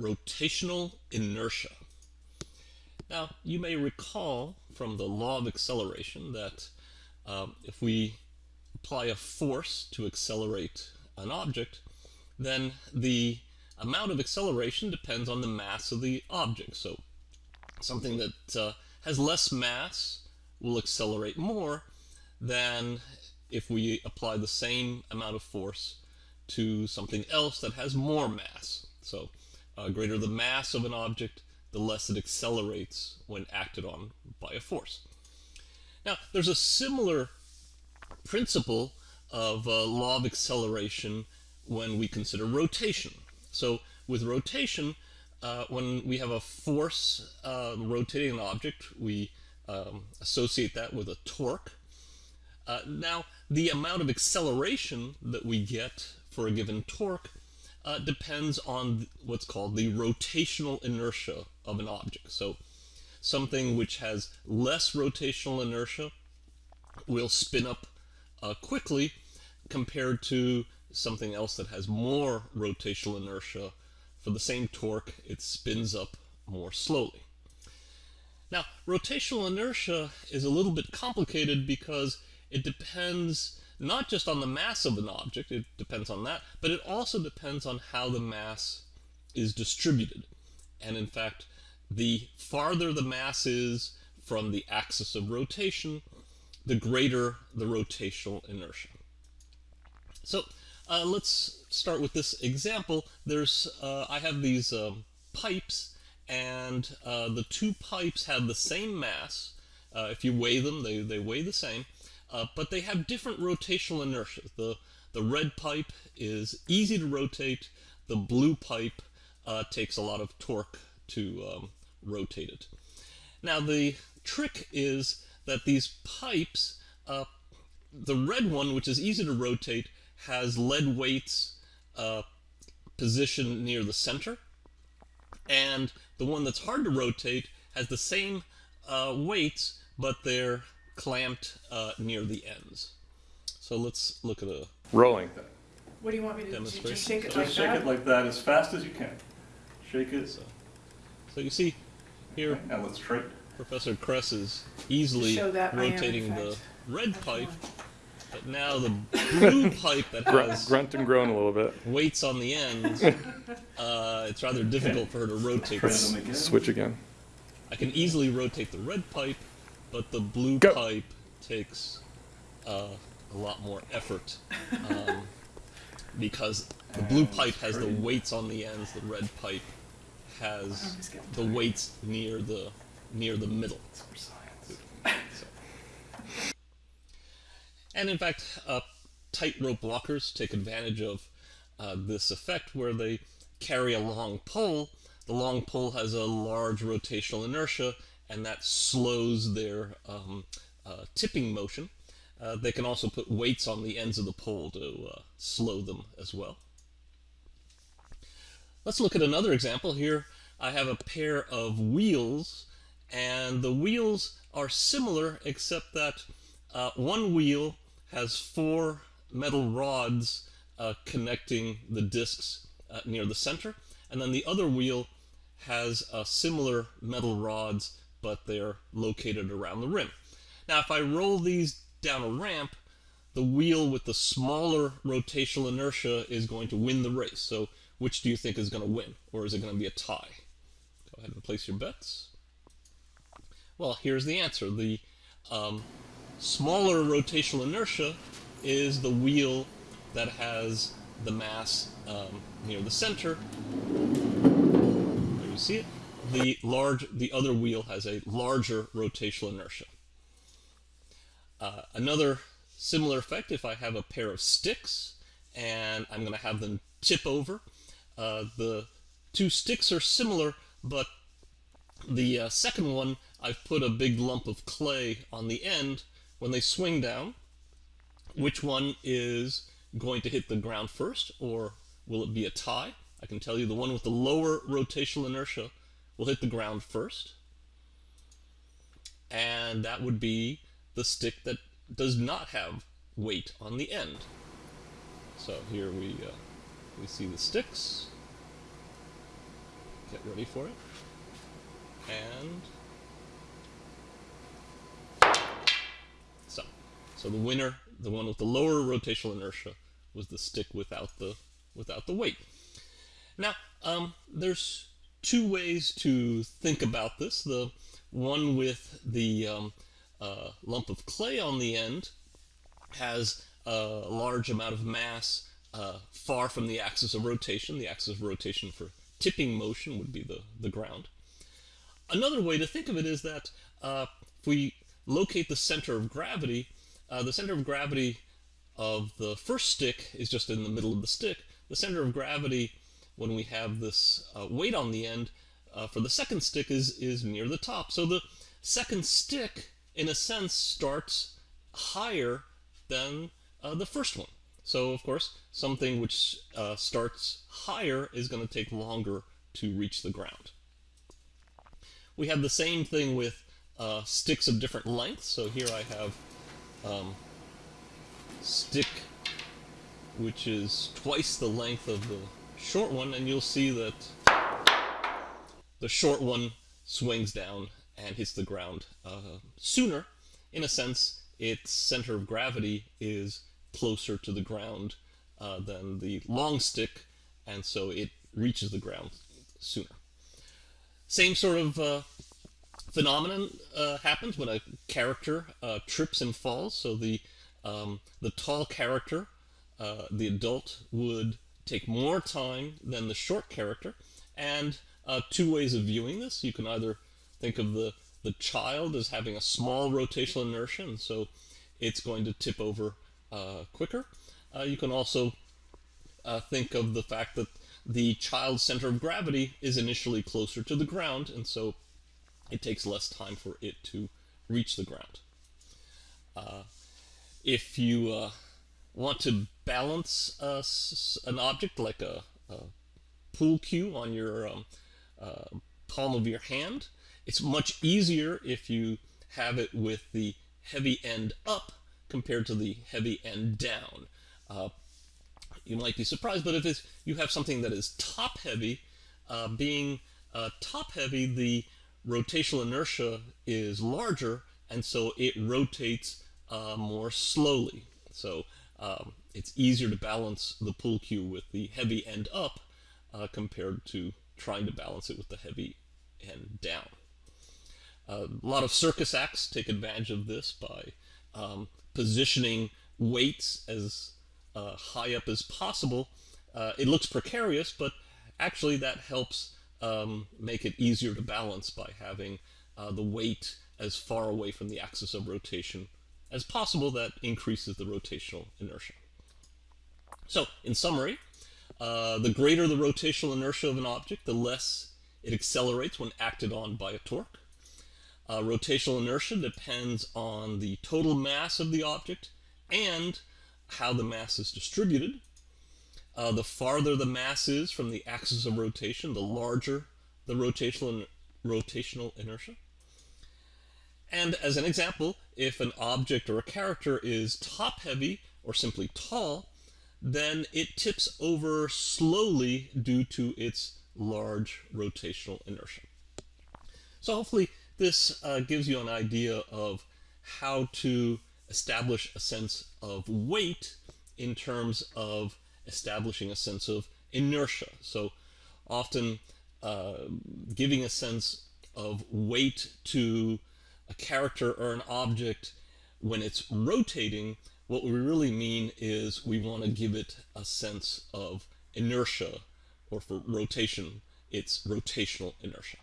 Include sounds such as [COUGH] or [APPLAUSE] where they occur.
rotational inertia. Now, you may recall from the law of acceleration that um, if we apply a force to accelerate an object, then the amount of acceleration depends on the mass of the object. So something that uh, has less mass will accelerate more than if we apply the same amount of force to something else that has more mass. So uh, greater the mass of an object, the less it accelerates when acted on by a force. Now, there's a similar principle of uh, law of acceleration when we consider rotation. So with rotation, uh, when we have a force uh, rotating an object, we um, associate that with a torque. Uh, now, the amount of acceleration that we get for a given torque uh, depends on what's called the rotational inertia of an object. So something which has less rotational inertia will spin up uh, quickly compared to something else that has more rotational inertia. For the same torque, it spins up more slowly. Now, rotational inertia is a little bit complicated because it depends not just on the mass of an object, it depends on that, but it also depends on how the mass is distributed. And in fact, the farther the mass is from the axis of rotation, the greater the rotational inertia. So uh, let's start with this example. There's, uh, I have these um, pipes, and uh, the two pipes have the same mass. Uh, if you weigh them, they, they weigh the same, uh, but they have different rotational inertia. The, the red pipe is easy to rotate. The blue pipe uh, takes a lot of torque to um, rotate it. Now the trick is that these pipes, the red one, which is easy to rotate, has lead weights uh, positioned near the center. And the one that's hard to rotate has the same uh, weights, but they're clamped uh, near the ends. So let's look at a Rolling. Thing. What do you want me to do? Just shake it Just like shake that? it like that as fast as you can. Shake it. So, so you see here, Okay, Now let's try it. Professor Kress is easily Show that ion rotating the effect. red pipe, but now the blue [LAUGHS] pipe that Grunt, has grunt and groan a little bit. weights on the ends, [LAUGHS] uh, it's rather difficult for her to rotate. Try this. them again. Switch again. I can easily rotate the red pipe, but the blue Go. pipe takes uh, a lot more effort um, [LAUGHS] because the blue And pipe has the weights on the ends. The red pipe has I'm just getting the tired. weights near the near the middle. It's for. And in fact, uh, tightrope walkers take advantage of uh, this effect where they carry a long pole. The long pole has a large rotational inertia, and that slows their um, uh, tipping motion. Uh, they can also put weights on the ends of the pole to uh, slow them as well. Let's look at another example here. I have a pair of wheels, and the wheels are similar except that uh, one wheel has four metal rods uh, connecting the discs uh, near the center, and then the other wheel has uh, similar metal rods, but they're located around the rim. Now, if I roll these down a ramp, the wheel with the smaller rotational inertia is going to win the race. So which do you think is going to win? Or is it going to be a tie? Go ahead and place your bets. Well, here's the answer. The um, smaller rotational inertia is the wheel that has the mass um, near the center. There you see it. The large, the other wheel has a larger rotational inertia. Uh, another similar effect if I have a pair of sticks and I'm going to have them tip over. Uh, the two sticks are similar, but the uh, second one I've put a big lump of clay on the end. When they swing down, which one is going to hit the ground first, or will it be a tie? I can tell you the one with the lower rotational inertia will hit the ground first, and that would be the stick that does not have weight on the end. So here we uh, we see the sticks. get ready for it. And so, so the winner, the one with the lower rotational inertia, was the stick without the without the weight. Now, um, there's two ways to think about this. The one with the um, uh, lump of clay on the end has a large amount of mass uh, far from the axis of rotation. The axis of rotation for tipping motion would be the, the ground. Another way to think of it is that uh, if we locate the center of gravity, uh, the center of gravity of the first stick is just in the middle of the stick. The center of gravity, when we have this uh, weight on the end, uh, for the second stick is, is near the top. So the second stick, in a sense, starts higher than uh, the first one. So, of course, something which uh, starts higher is going to take longer to reach the ground. We have the same thing with uh, sticks of different lengths. So here I have um, stick which is twice the length of the short one, and you'll see that the short one swings down and hits the ground uh, sooner. In a sense, its center of gravity is closer to the ground uh, than the long stick, and so it reaches the ground sooner. Same sort of uh, phenomenon uh, happens when a character uh, trips and falls. So the um, the tall character, uh, the adult, would take more time than the short character, and uh, two ways of viewing this. You can either think of the the child as having a small rotational inertia, and so it's going to tip over uh, quicker. Uh, you can also think of the fact that the child's center of gravity is initially closer to the ground, and so it takes less time for it to reach the ground. Uh, if you uh, want to balance uh, an object like a, a, pool cue on your um, uh, palm of your hand, it's much easier if you have it with the heavy end up compared to the heavy end down. Uh, you might be surprised, but if you have something that is top heavy, uh, being top heavy, the rotational inertia is larger, and so it rotates uh, more slowly. So um, it's easier to balance the pool cue with the heavy end up uh, compared to trying to balance it with the heavy end down. Uh, a lot of circus acts take advantage of this by um, positioning weights as uh, high up as possible. Uh, it looks precarious, but actually that helps um, make it easier to balance by having uh, the weight as far away from the axis of rotation as possible. That increases the rotational inertia. So, in summary, uh, the greater the rotational inertia of an object, the less it accelerates when acted on by a torque. Uh, rotational inertia depends on the total mass of the object and how the mass is distributed. Uh, the farther the mass is from the axis of rotation, the larger the rotational, rotational inertia. And as an example, if an object or a character is top-heavy or simply tall, then it tips over slowly due to its large rotational inertia. So hopefully this uh, gives you an idea of how to establish a sense of weight in terms of establishing a sense of inertia. So often uh, giving a sense of weight to a character or an object when it's rotating, what we really mean is we want to give it a sense of inertia, or for rotation, it's rotational inertia.